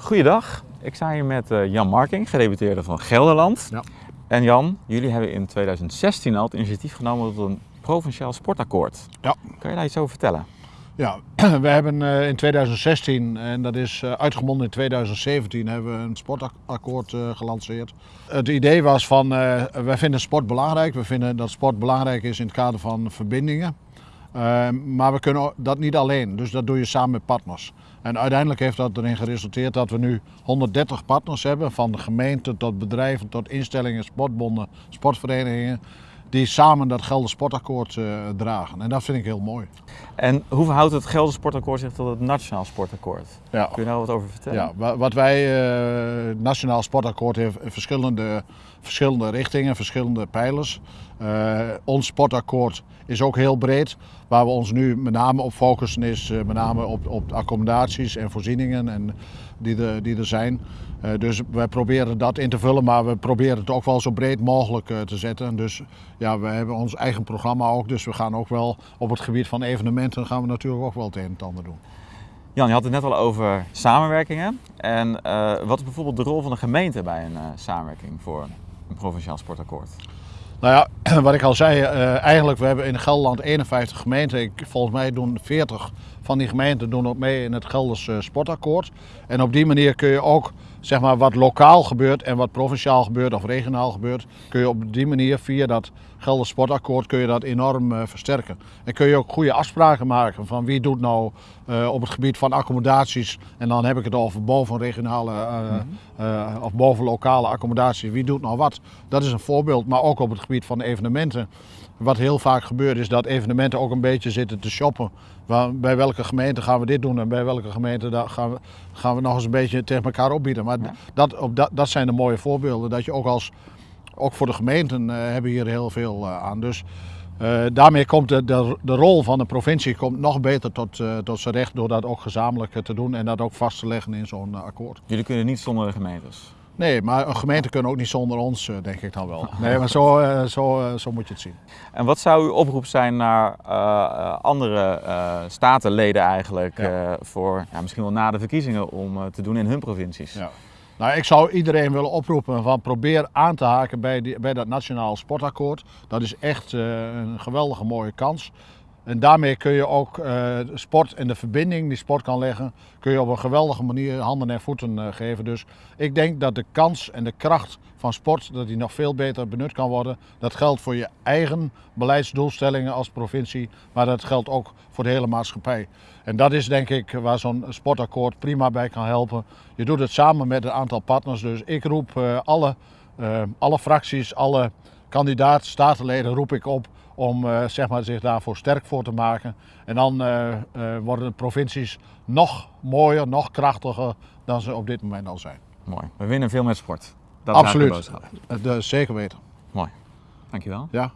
Goeiedag, ik sta hier met eh, Jan Marking, gedeputeerde van Gelderland. Ja. En Jan, jullie hebben in 2016 al het initiatief genomen tot een provinciaal sportakkoord. Ja. Kan je daar iets over vertellen? Ja, we hebben eh, in 2016, en dat is eh, uitgemonden in 2017, hebben we een sportakkoord gelanceerd. Het idee was van, wij vinden sport belangrijk. We vinden dat sport belangrijk is in het kader van verbindingen. Eh, maar we kunnen dat niet alleen, dus dat doe je samen met partners. En uiteindelijk heeft dat erin geresulteerd dat we nu 130 partners hebben, van de gemeente tot bedrijven, tot instellingen, sportbonden, sportverenigingen, die samen dat Gelder Sportakkoord eh, dragen. En dat vind ik heel mooi. En hoe verhoudt het Gelder Sportakkoord zich tot het Nationaal Sportakkoord? Ja. Kun je daar wat over vertellen? Ja, wa- wat wij, eh, het Nationaal Sportakkoord heeft verschillende, verschillende richtingen, verschillende pijlers. Eh, ons sportakkoord is ook heel breed. Waar we ons nu met name op focussen is eh, met name op, op accommodaties en voorzieningen en die, er, die er zijn. Eh, dus wij proberen dat in te vullen, maar we proberen het ook wel zo breed mogelijk eh, te zetten. Dus ja, we hebben ons eigen programma ook, dus we gaan ook wel op het gebied van evenementen gaan we natuurlijk ook wel het een en het ander doen. Jan, je had het net al over samenwerkingen. En eh, wat is bijvoorbeeld de rol van de gemeente bij een samenwerking voor een provinciaal sportakkoord? Nou ja, wat ik al zei, eigenlijk we hebben in Gelderland 51 gemeenten. Ik, volgens mij doen 40 van die gemeenten doen ook mee in het Gelders sportakkoord. En op die manier kun je ook zeg maar, wat lokaal gebeurt en wat provinciaal gebeurt of regionaal gebeurt, kun je op die manier via dat Gelders sportakkoord kun je dat enorm eh, versterken. En kun je ook goede afspraken maken van wie doet nou eh, op het gebied van accommodaties. En dan heb ik het over bovenregionale eh, of boven lokale accommodaties. Wie doet nou wat? Dat is een voorbeeld. Maar ook op het gebied van evenementen. Wat heel vaak gebeurt is dat evenementen ook een beetje zitten te shoppen. Waar- Bij welke gemeente gaan we dit doen en bij welke gemeente gaan we, gaan we nog eens een beetje tegen elkaar opbieden. Maar Ja. dat, op dat, dat zijn de mooie voorbeelden. Dat je ook als, ook voor de gemeenten eh, hebben hier heel veel eh, aan. Dus eh, daarmee komt de, de, de rol van de provincie komt nog beter tot, tot zijn recht door dat ook gezamenlijk te doen en dat ook vast te leggen in zo'n akkoord. Jullie kunnen niet zonder de gemeentes. Nee, maar een gemeente kunnen ook niet zonder ons, eh, denk ik dan wel. Nee, maar zo, eh, zo, eh, zo moet je het zien. En wat zou uw oproep zijn naar andere statenleden eigenlijk Ja. voor ja, misschien wel na de verkiezingen om te doen in hun provincies? Ja. Nou, ik zou iedereen willen oproepen van probeer aan te haken bij, die, bij dat Nationaal Sportakkoord. Dat is echt een geweldige mooie kans. En daarmee kun je ook eh, sport en de verbinding die sport kan leggen, kun je op een geweldige manier handen en voeten eh, geven. Dus ik denk dat de kans en de kracht van sport, dat die nog veel beter benut kan worden. Dat geldt voor je eigen beleidsdoelstellingen als provincie, maar dat geldt ook voor de hele maatschappij. En dat is denk ik waar zo'n sportakkoord prima bij kan helpen. Je doet het samen met een aantal partners, dus ik roep eh, alle, alle fracties, alle kandidaat statenleden roep ik op om eh, zeg maar, zich daarvoor sterk voor te maken. En dan eh, eh, worden de provincies nog mooier, nog krachtiger dan ze op dit moment al zijn. Mooi. We winnen veel met sport. Dat is Absoluut. de boodschap. Zeker weten. Mooi. Dankjewel. Ja.